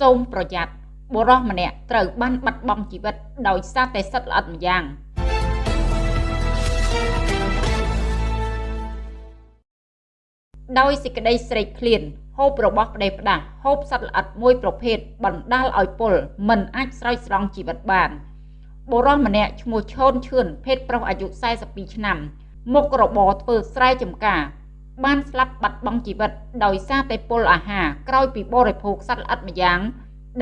សូមប្រយ័ត្នបុរសម្នាក់ត្រូវបានបាត់បង់ជីវិតដោយសារតែសិទ្ធិល្អិតម្យ៉ាងដោយសេចក្តីស្រេកឃ្លានហូបរបស់ប្តេផ្ដាស់ហូបសត្វល្អិតមួយប្រភេទបណ្ដាលឲ្យពលមិនអាចស្រោចស្រង់ជីវិតបានបុរសម្នាក់ឈ្មោះឈូនឈឿនភេទប្រុសអាយុ42ឆ្នាំមុខរបរធ្វើស្រែចម្ការ បានស្លាប់បាត់បង់ជីវិតដោយសារតែពុលអាហារក្រោយពីបរិភោគសត្វល្អិតម្យ៉ាង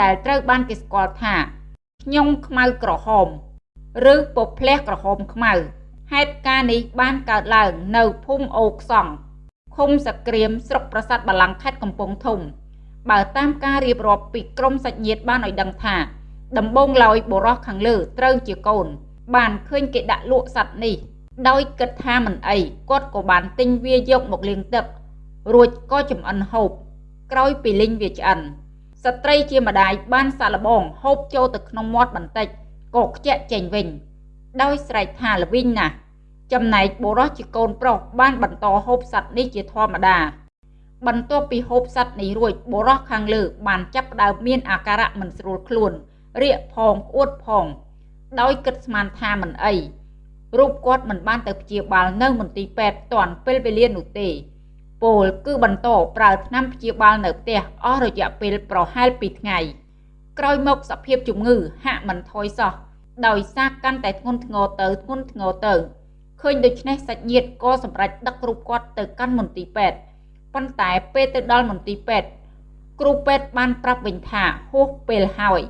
ដែលត្រូវបានគេស្គាល់ថាខ្ញុំខ្មៅក្រហម ឬពភ្លះក្រហមខ្មៅហេតុការណ៍នេះបានកើតឡើងនៅភូមិអូខ្សង់ឃុំសក្រៀមស្រុកប្រាសាទបាឡាំងខេត្តកំពង់ធំ បើតាមការរៀបរាប់ពីក្រមសាច់ញាតិបានឲ្យដឹងថា ដំបងឡើយបុរសខាងលើត្រូវជាកូន បានឃើញគេដាក់លក់សัตว์នេះ ដោយគិតថាមិនអីគាត់ក៏បានទិញវាយកមកលាងទឹករួចក៏ចំអិនហូបក្រោយពីលីងវាឆ្អិនស្ត្រីជាម្ដាយបានសាឡបងហូបចូលទៅក្នុងមាត់បន្តិចក៏ខ្ជាក់ចេញវិញ ដោយស្រែកថាល្វីងណាស់ចំណែកបុរសជាកូនប្រុសបានបន្តហូបសัตว์នេះជាធម្មតាបន្ទាប់ពីហូបសัตว์នេះរួចបុរសខាងលើបានចាប់ផ្ដើមមានអាការៈមិនស្រួលខ្លួនរាកផងក្អួតផង ដោយគិតស្មានថាមិនអី រូបគាត់មិនបានទៅព្យាបាលនៅមន្ទីរពេទ្យតាន់ពេលវេលានោះទេពលគឺបន្តប្រើថ្នាំព្យាបាលនៅផ្ទះអស់រយៈពេលប្រហែល2ថ្ងៃក្រោយមកសភាពជំងឺហាក់មិនថយសោះដោយសារកាន់តែធ្ងន់ធ្ងរទៅធ្ងន់ធ្ងរទៅឃើញដូច្នេះសាច់ញាតិក៏សម្រេចដឹករូបគាត់ទៅកាន់មន្ទីរពេទ្យប៉ុន្តែពេលទៅដល់មន្ទីរពេទ្យគ្រូពេទ្យបានប្រាប់វិញថាហួសពេលហើយ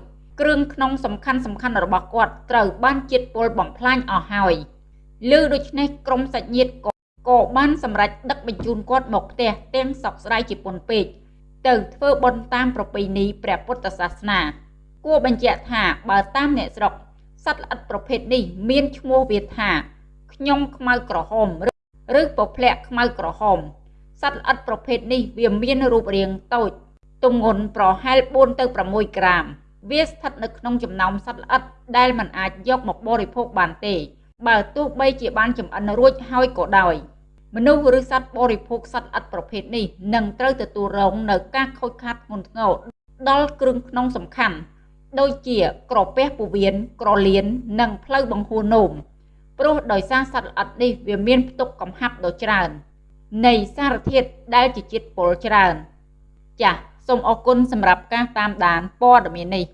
គ្រឿងក្នុងសំខាន់សំខាន់របស់គាត់ត្រូវបានជាតិពុលបំផ្លាញអស់ហើយ ឮដូច្នេះក្រុមសាច់ញាតិក៏ក៏បានសម្រេចដឹកបញ្ជូនគាត់មកផ្ទះទាំងសោកស្ដាយជាពន់ពេកទៅធ្វើបុណ្យតាមប្រពៃណីព្រះពុទ្ធសាសនា គួរបញ្ជាក់ថាបើតាមអ្នកស្រុកសត្វល្អិតប្រភេទនេះមានឈ្មោះវាថាខ្ញុំខ្មៅក្រហមឬពភ្លាក់ខ្មៅក្រហមសត្វល្អិតប្រភេទនេះវាមានរូបរាងតូចទម្ងន់ប្រហែល4ទៅ6ក្រាម វាស្ថិតនៅក្នុងចំណោមសត្វល្អិតដែលមិនអាចយកមកបរិភោគបានទេ បើទោះបីជាបានចំអិនរួចហើយក៏ដោយមនុស្សឬសត្វបរិភោគសត្វល្អិតប្រភេទនេះនឹងត្រូវទទួលរងនៅការខូចខាតធ្ងន់ធ្ងរដល់គ្រឿងក្នុងសំខាន់ដូចជាក្រពះពោះវៀនក្រលៀននិងផ្លូវបង្ហួរនោមព្រោះដោយសារសត្វល្អិតនេះវាមានផ្ទុកកំហាប់ដ៏ច្រើន នៃសារធាតុដែលជាជាតិពុលច្រើន ចាសសូមអរគុណសម្រាប់ការតាមដានព័ត៌មាននេះ